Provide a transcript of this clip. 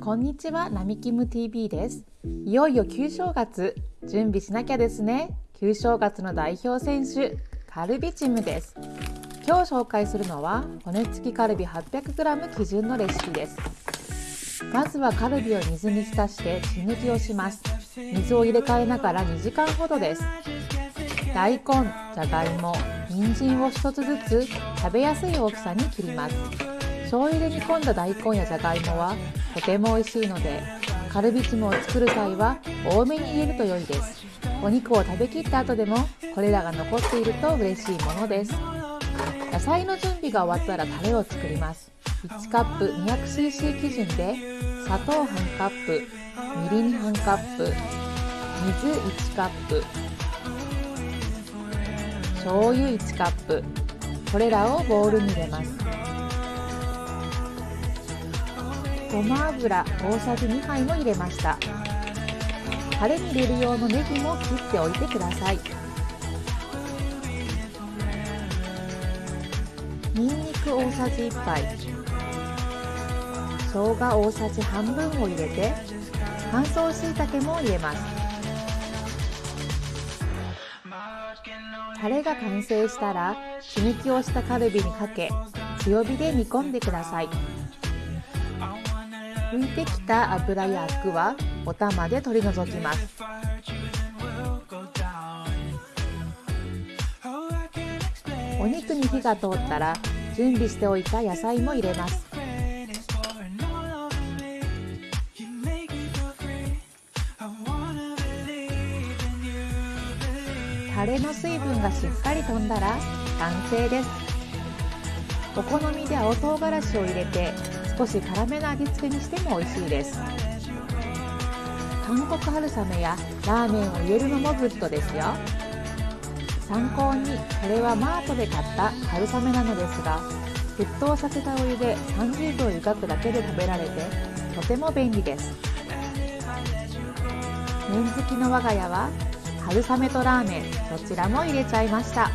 こんにちは、なみきむ TV です。いよいよ旧正月、準備しなきゃですね。旧正月の代表選手、カルビチムです。今日紹介するのは骨付きカルビ 800g 基準のレシピです。まずはカルビを水に浸して血抜きをします。水を入れ替えながら2時間ほどです。大根、じゃがいも、人参を1つずつ食べやすい大きさに切ります。醤油で煮込んだ大根やじゃがいもはとても美味しいのでカルビチムを作る際は多めに入れると良いです。お肉を食べきった後でもこれらが残っていると嬉しいものです。野菜の準備が終わったらタレを作ります。1カップ 200cc 基準で砂糖半カップみりん半カップ水1カップ醤油1カップこれらをボウルに入れます。ごま油大さじ2杯も入れました。タレに入れる用のネギも切っておいてください。にんにく大さじ1杯。生姜大さじ半分を入れて乾燥しいたけも入れます。タレが完成したら血抜きをしたカルビにかけ強火で煮込んでください。浮いてきた油やアクはお玉で取り除きます。お肉に火が通ったら準備しておいた野菜も入れます。タレの水分がしっかり飛んだら完成です。お好みで青唐辛子を入れて少し辛めの味付けにしても美味しいです。韓国春雨やラーメンを入れるのもグッドですよ。参考にこれはマートで買った春雨なのですが沸騰させたお湯で30秒湯がくだけで食べられてとても便利です。麺好きの我が家は春雨とラーメンどちらも入れちゃいました。